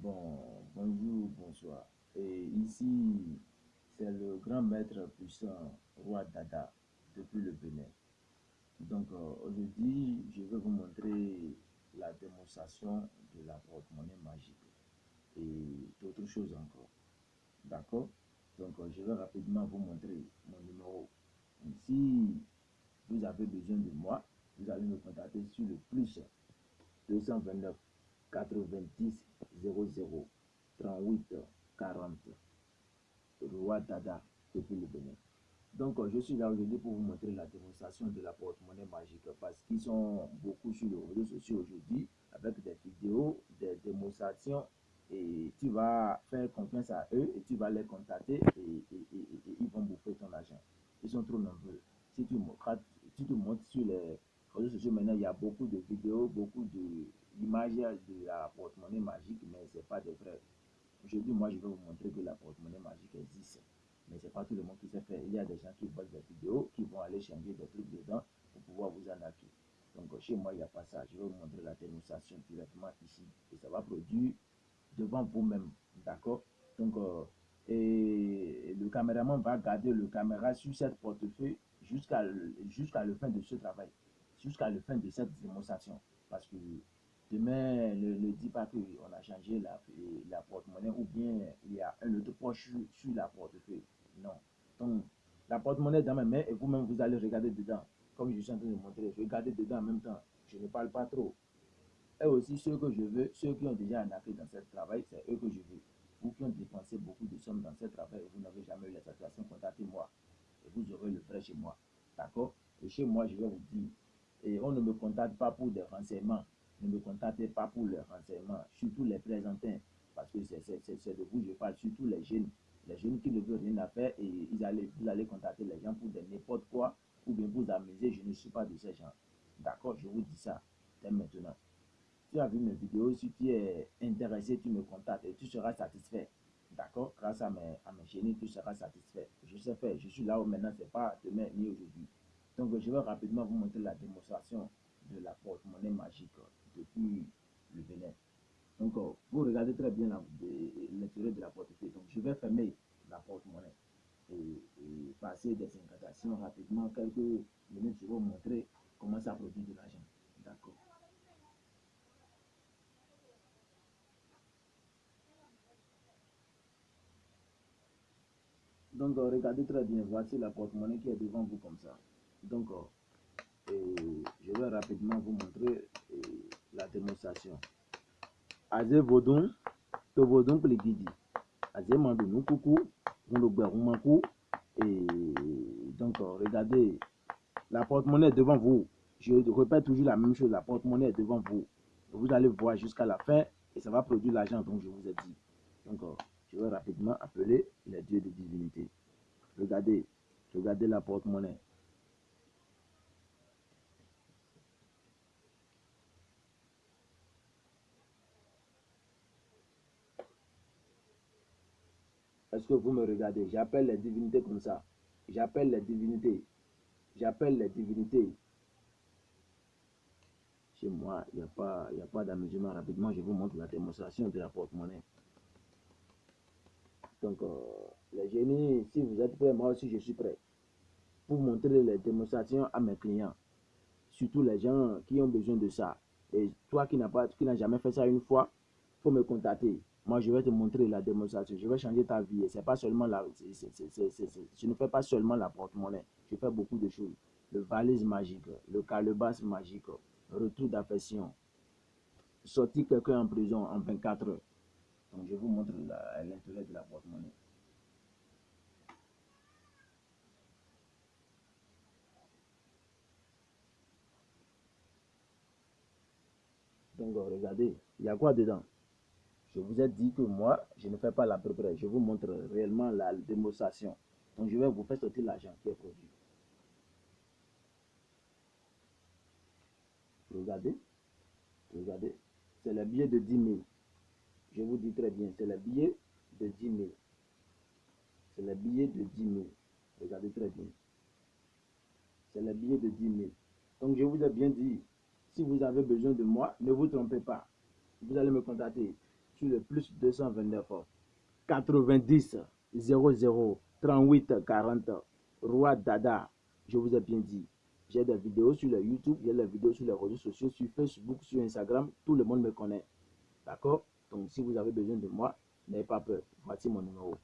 Bon, bonjour, bonsoir. Et ici, c'est le grand maître puissant, roi Dada, depuis le Bénin. Donc, euh, aujourd'hui, je vais vous montrer la démonstration de la porte-monnaie magique et d'autres choses encore. D'accord? Donc, euh, je vais rapidement vous montrer mon numéro. si vous avez besoin de moi, vous allez me contacter sur le plus 229 90 00 38 40 Roi Dada depuis le Bénin. Donc, euh, je suis là aujourd'hui pour vous montrer la démonstration de la porte-monnaie magique parce qu'ils sont beaucoup sur les réseaux sociaux aujourd'hui avec des vidéos, des démonstrations et tu vas faire confiance à eux et tu vas les contacter et, ils vont bouffer ton argent. Ils sont trop nombreux. Si tu, tu montes sur les réseaux sociaux maintenant, il y a beaucoup de vidéos, beaucoup d'images de porte-monnaie magique, mais ce n'est pas des vrais. Aujourd'hui, moi, je vais vous montrer que la porte-monnaie magique existe. Mais ce n'est pas tout le monde qui sait faire. Il y a des gens qui voient des vidéos, qui vont aller changer des trucs dedans pour pouvoir vous arnaquer. Donc, chez moi, il n'y a pas ça. Je vais vous montrer la démonstration directement ici. Et ça va produire devant vous-même. D'accord? Donc, euh, et le caméraman va garder le caméra sur cette portefeuille jusqu'à jusqu'à la fin de ce travail, jusqu'à la fin de cette démonstration. Parce que demain, ne, dit pas qu'on a changé la, la porte-monnaie ou bien il y a un autre poche sur, la portefeuille. Non. Donc, la porte-monnaie dans ma main et vous-même, vous allez regarder dedans. Comme je suis en train de montrer, regardez dedans en même temps. Je ne parle pas trop. Et aussi, ceux que je veux, ceux qui ont déjà affaire dans ce travail, c'est eux que je veux. Vous qui ont dépensé beaucoup de sommes dans ce travail vous n'avez jamais eu la satisfaction, contactez-moi. Et vous aurez le vrai chez moi. D'accord? Et chez moi, je vais vous dire, et on ne me contacte pas pour des renseignements. Ne me contactez pas pour les renseignements, surtout les présentants. Parce que c'est de vous je parle, surtout les jeunes. Les jeunes qui ne veulent rien à faire et ils allez, vous allez contacter les gens pour n'importe quoi ou bien vous amuser. Je ne suis pas de ces gens. D'accord Je vous dis ça dès maintenant tu as vu mes vidéos, si tu es intéressé, tu me contactes et tu seras satisfait. D'accord Grâce à mes, à mes génies, tu seras satisfait. Je sais faire, je suis là où maintenant, ce n'est pas demain ni aujourd'hui. Donc, je vais rapidement vous montrer la démonstration de la porte-monnaie magique depuis le Bénin. Donc, euh, vous regardez très bien l'intérieur de la porte-monnaie. Donc, je vais fermer la porte-monnaie et, passer des incantations rapidement. Quelques minutes, je vais vous montrer comment ça produit de l'argent. D'accord Donc, euh, regardez très bien. Voici la porte-monnaie qui est devant vous comme ça. Donc, euh, je vais rapidement vous montrer la démonstration. Azé Vodun, to Vodun Pligidi. Azé Mandounou Coucou, Mankou. Et donc, regardez, la porte-monnaie devant vous. Je répète toujours la même chose, la porte-monnaie devant vous. Vous allez voir jusqu'à la fin et ça va produire l'argent dont je vous ai dit. Donc, je vais rapidement appeler les dieux de divinité. Regardez, regardez la porte-monnaie. Que vous me regardez? J'appelle les divinités comme ça. J'appelle les divinités. J'appelle les divinités. Chez moi, il n'y a pas, y a pas d'amusement. Rapidement, je vous montre la démonstration de la porte-monnaie. Donc, euh, les génies, si vous êtes prêts, moi aussi je suis prêt pour montrer les démonstrations à mes clients. Surtout les gens qui ont besoin de ça. Et toi qui n'as pas, qui n'as jamais fait ça une fois, faut me contacter. Moi, je vais te montrer la démonstration. Je vais changer ta vie. C'est pas seulement la, je ne fais pas seulement la porte-monnaie. Je fais beaucoup de choses. Le valise magique, le calebasse magique, retour d'affection, sortir quelqu'un en prison en 24 heures. Donc, je vous montre l'intérêt de la porte-monnaie. Donc, regardez, il y a quoi dedans? Je vous ai dit que moi, je ne fais pas la près. Je vous montre réellement la démonstration. Donc, je vais vous faire sortir l'argent qui est produit. Regardez. Regardez. C'est le billet de 10 000. Je vous dis très bien, c'est le billet de 10 000. C'est le billet de 10 000. Regardez très bien. C'est le billet de 10 000. Donc je vous ai bien dit, si vous avez besoin de moi, ne vous trompez pas. Vous allez me contacter. Sur le plus 229 90 00 38 40. Roi Dada, je vous ai bien dit. J'ai des vidéos sur le YouTube, j'ai des vidéos sur les réseaux sociaux, sur Facebook, sur Instagram. Tout le monde me connaît. D'accord? Donc, si vous avez besoin de moi, n'ayez pas peur. Voici mon numéro.